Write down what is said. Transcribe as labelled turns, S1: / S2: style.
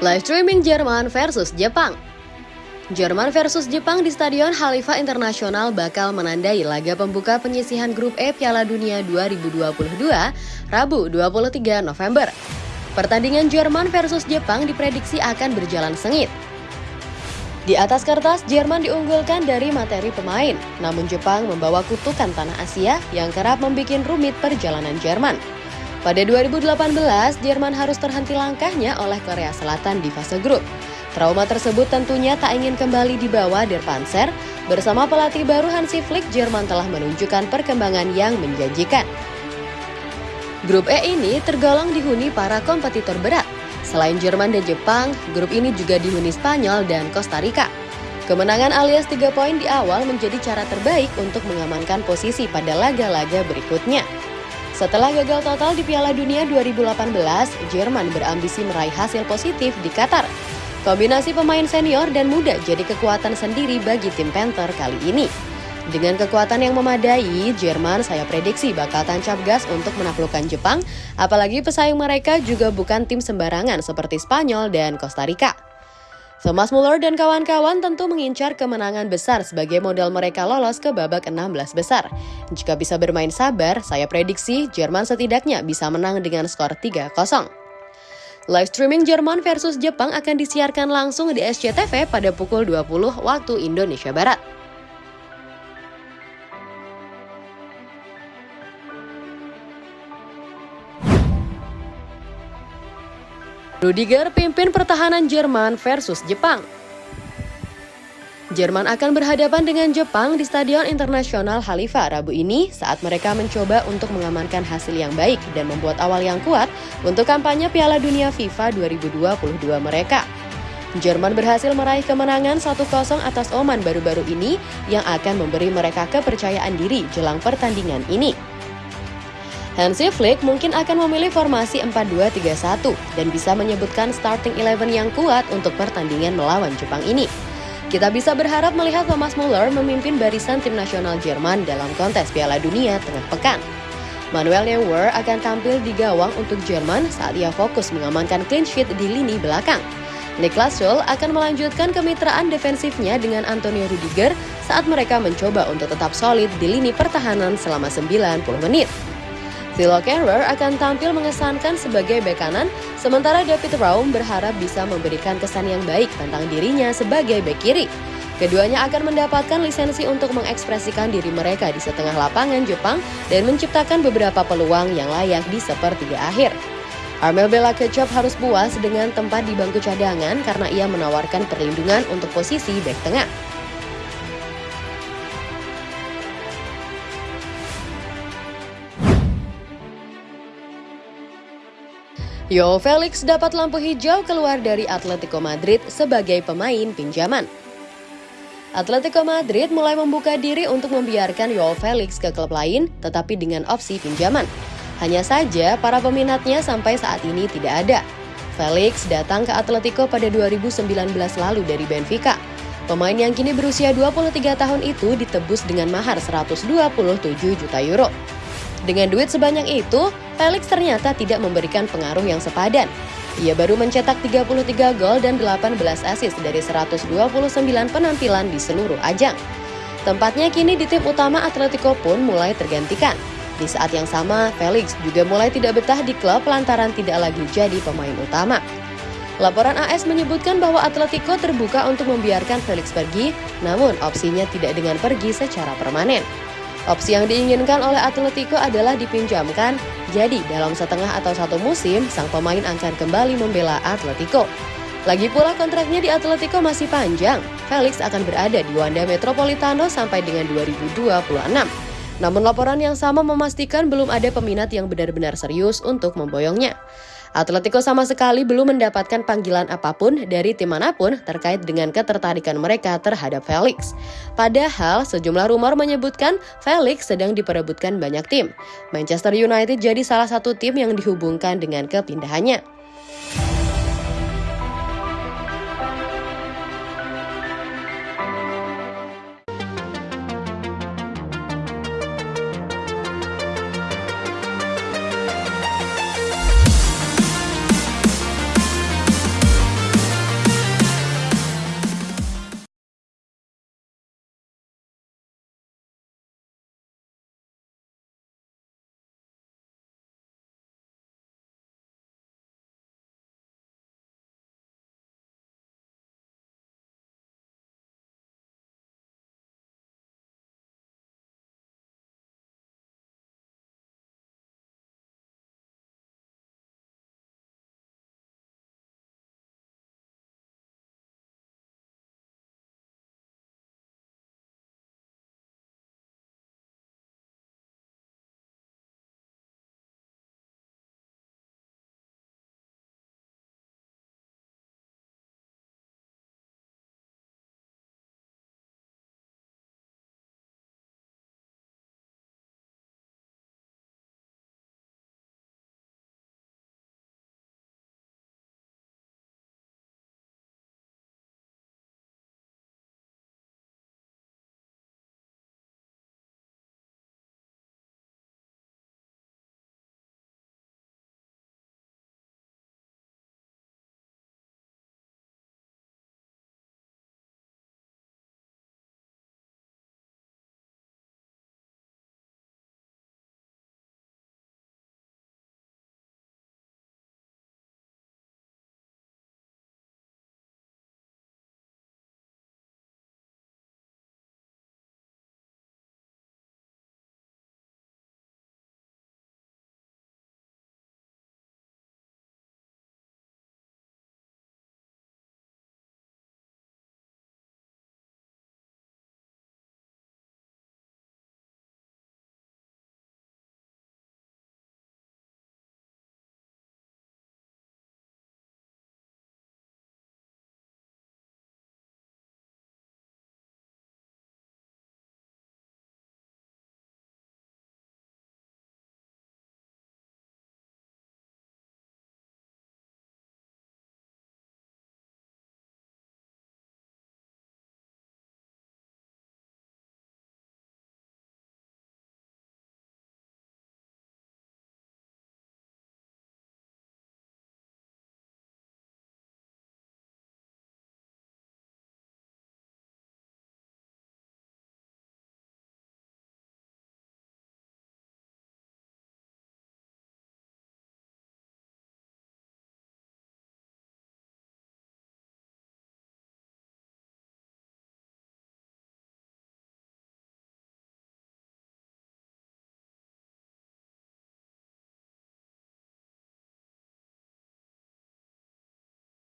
S1: Live streaming Jerman versus Jepang. Jerman versus Jepang di Stadion Halifa Internasional bakal menandai laga pembuka penyisihan grup E Piala Dunia 2022 Rabu 23 November. Pertandingan Jerman versus Jepang diprediksi akan berjalan sengit. Di atas kertas, Jerman diunggulkan dari materi pemain, namun Jepang membawa kutukan tanah Asia yang kerap membuat rumit perjalanan Jerman. Pada 2018, Jerman harus terhenti langkahnya oleh Korea Selatan di fase grup. Trauma tersebut tentunya tak ingin kembali dibawa Der Panzer. Bersama pelatih baru Hansi Flick, Jerman telah menunjukkan perkembangan yang menjanjikan. Grup E ini tergolong dihuni para kompetitor berat. Selain Jerman dan Jepang, grup ini juga dihuni Spanyol dan Costa Rica. Kemenangan alias 3 poin di awal menjadi cara terbaik untuk mengamankan posisi pada laga-laga berikutnya. Setelah gagal total di Piala Dunia 2018, Jerman berambisi meraih hasil positif di Qatar. Kombinasi pemain senior dan muda jadi kekuatan sendiri bagi tim Panther kali ini. Dengan kekuatan yang memadai, Jerman saya prediksi bakal tancap gas untuk menaklukkan Jepang, apalagi pesaing mereka juga bukan tim sembarangan seperti Spanyol dan Costa Rica. Thomas Muller dan kawan-kawan tentu mengincar kemenangan besar sebagai modal mereka lolos ke babak 16 besar. Jika bisa bermain sabar, saya prediksi Jerman setidaknya bisa menang dengan skor 3-0. Live streaming Jerman versus Jepang akan disiarkan langsung di SCTV pada pukul 20 waktu Indonesia Barat. Rudiger pimpin pertahanan Jerman versus Jepang. Jerman akan berhadapan dengan Jepang di Stadion Internasional Halifa Rabu ini saat mereka mencoba untuk mengamankan hasil yang baik dan membuat awal yang kuat untuk kampanye Piala Dunia FIFA 2022 mereka. Jerman berhasil meraih kemenangan 1-0 atas Oman baru-baru ini yang akan memberi mereka kepercayaan diri jelang pertandingan ini. Hansi Flick mungkin akan memilih formasi 4-2-3-1 dan bisa menyebutkan starting eleven yang kuat untuk pertandingan melawan Jepang ini. Kita bisa berharap melihat Thomas Muller memimpin barisan tim nasional Jerman dalam kontes Piala Dunia tengah pekan. Manuel Neuer akan tampil di gawang untuk Jerman saat ia fokus mengamankan clean sheet di lini belakang. Niklas Schul akan melanjutkan kemitraan defensifnya dengan Antonio Rudiger saat mereka mencoba untuk tetap solid di lini pertahanan selama 90 menit. Philo Kerrer akan tampil mengesankan sebagai bek kanan, sementara David Raum berharap bisa memberikan kesan yang baik tentang dirinya sebagai bek kiri. Keduanya akan mendapatkan lisensi untuk mengekspresikan diri mereka di setengah lapangan Jepang dan menciptakan beberapa peluang yang layak di sepertiga akhir. Armel Bella Kecop harus puas dengan tempat di bangku cadangan karena ia menawarkan perlindungan untuk posisi bek tengah. Yo Felix dapat lampu hijau keluar dari Atletico Madrid sebagai pemain pinjaman. Atletico Madrid mulai membuka diri untuk membiarkan Yo Felix ke klub lain, tetapi dengan opsi pinjaman. Hanya saja, para peminatnya sampai saat ini tidak ada. Felix datang ke Atletico pada 2019 lalu dari Benfica. Pemain yang kini berusia 23 tahun itu ditebus dengan mahar 127 juta euro. Dengan duit sebanyak itu, Felix ternyata tidak memberikan pengaruh yang sepadan. Ia baru mencetak 33 gol dan 18 assist dari 129 penampilan di seluruh ajang. Tempatnya kini di tim utama Atletico pun mulai tergantikan. Di saat yang sama, Felix juga mulai tidak betah di klub lantaran tidak lagi jadi pemain utama. Laporan AS menyebutkan bahwa Atletico terbuka untuk membiarkan Felix pergi, namun opsinya tidak dengan pergi secara permanen. Opsi yang diinginkan oleh Atletico adalah dipinjamkan, jadi dalam setengah atau satu musim, sang pemain akan kembali membela Atletico. Lagi pula kontraknya di Atletico masih panjang, Felix akan berada di Wanda Metropolitano sampai dengan 2026. Namun laporan yang sama memastikan belum ada peminat yang benar-benar serius untuk memboyongnya. Atletico sama sekali belum mendapatkan panggilan apa pun dari tim mana pun terkait dengan ketertarikan mereka terhadap Felix. Padahal sejumlah rumor menyebutkan Felix sedang diperebutkan banyak tim. Manchester United jadi salah satu tim yang dihubungkan dengan kepindahannya.